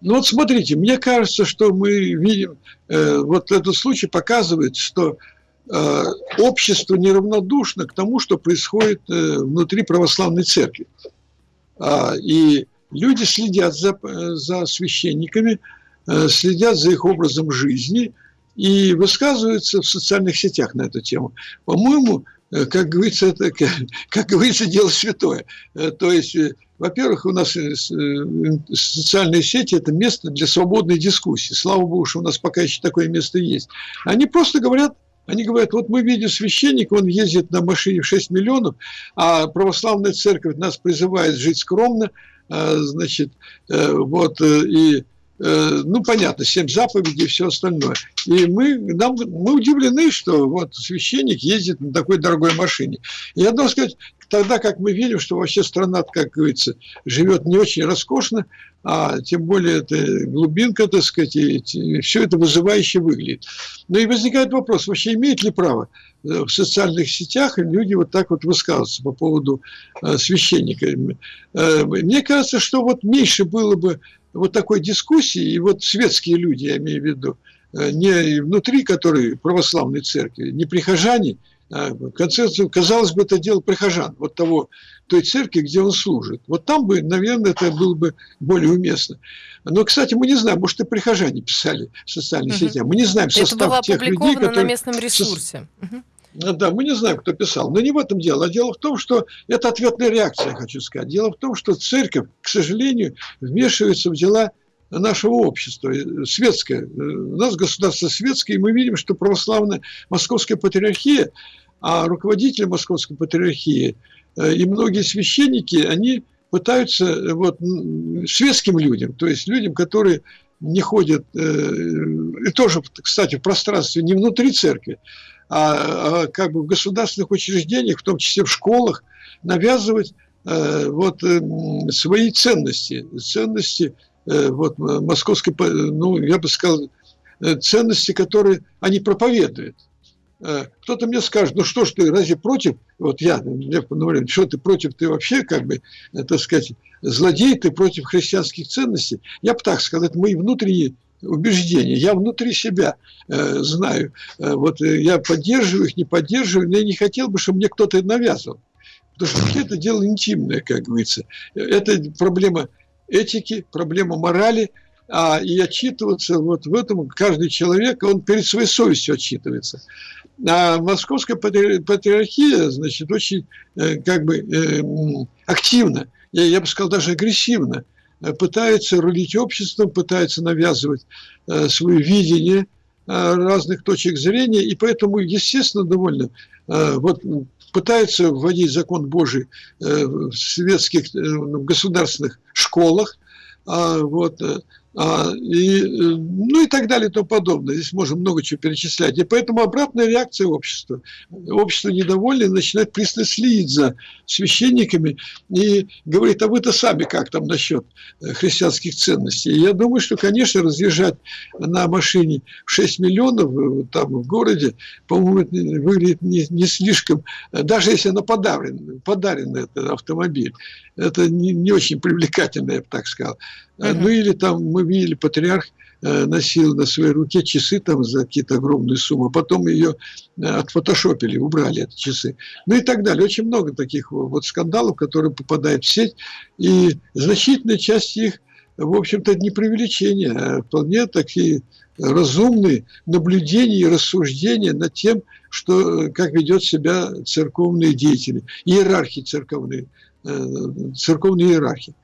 Ну вот смотрите, мне кажется, что мы видим, э, вот этот случай показывает, что э, общество неравнодушно к тому, что происходит э, внутри православной церкви. А, и люди следят за, за священниками, э, следят за их образом жизни и высказываются в социальных сетях на эту тему. По-моему, э, как говорится, это, как говорится, дело святое. Э, то есть во-первых, у нас э, э, социальные сети – это место для свободной дискуссии. Слава Богу, что у нас пока еще такое место есть. Они просто говорят, они говорят, вот мы видим священника, он ездит на машине в 6 миллионов, а православная церковь нас призывает жить скромно, а, значит, э, вот, и ну, понятно, семь заповедей и все остальное. И мы, нам, мы удивлены, что вот священник ездит на такой дорогой машине. Я должен сказать, тогда как мы видим, что вообще страна, как говорится, живет не очень роскошно, а тем более это глубинка, так сказать, и все это вызывающе выглядит. Но и возникает вопрос, вообще имеет ли право э, в социальных сетях люди вот так вот высказываться по поводу э, священника. Э, мне кажется, что вот меньше было бы вот такой дискуссии, и вот светские люди, я имею в виду, не внутри которой православной церкви, не прихожане, а, в конце казалось бы, это дело прихожан, вот того, той церкви, где он служит. Вот там бы, наверное, это было бы более уместно. Но, кстати, мы не знаем, может, и прихожане писали в социальных угу. сетях. Мы не знаем состав это было тех людей, которые... на местном ресурсе. Угу. Да, мы не знаем, кто писал. Но не в этом дело. А дело в том, что это ответная реакция, хочу сказать. Дело в том, что церковь, к сожалению, вмешивается в дела нашего общества, светское. У нас государство светское, и мы видим, что православная московская патриархия, а руководители московской патриархии э, и многие священники, они пытаются э, вот, светским людям, то есть людям, которые не ходят, э, и тоже, кстати, в пространстве не внутри церкви, а, а как бы в государственных учреждениях, в том числе в школах, навязывать вот свои ценности, ценности Э, вот, московской, ну, я бы сказал, э, ценности, которые они проповедуют. Э, кто-то мне скажет, ну что ж ты, разве против, вот я, Лев Пономарев, что ты против, ты вообще, как бы, так сказать, злодей, ты против христианских ценностей. Я бы так сказал, это мои внутренние убеждения. Я внутри себя э, знаю. Э, вот я поддерживаю их, не поддерживаю, но я не хотел бы, чтобы мне кто-то навязывал. Потому что это дело интимное, как говорится. Это проблема этики, проблема морали, а, и отчитываться вот в этом каждый человек, он перед своей совестью отчитывается. А московская патриархия, значит, очень э, как бы э, активно, я, я бы сказал, даже агрессивно э, пытается рулить обществом, пытается навязывать свое видение разных точек зрения, и поэтому, естественно, довольно вот пытаются вводить закон Божий э, в светских э, в государственных школах, а, вот, э, и, э, ну и так далее и тому подобное. Здесь можно много чего перечислять. И поэтому обратная реакция общества. Общество недовольное начинает пристально следить за священниками и говорит, а вы-то сами как там насчет э, христианских ценностей? И я думаю, что, конечно, разъезжать на машине в 6 миллионов э, там в городе, по-моему, выглядит не, не слишком, даже если она подарен, подарен этот автомобиль, это не, не очень привлекательно, я бы так сказал. Ну или там мы видели, патриарх э, носил на своей руке часы там за какие-то огромные суммы, потом ее э, отфотошопили, убрали эти часы. Ну и так далее. Очень много таких вот скандалов, которые попадают в сеть, и значительная часть их, в общем-то, не преувеличение, а вполне такие разумные наблюдения и рассуждения над тем, что, э, как ведет себя церковные деятели, иерархи церковные, церковные иерархи.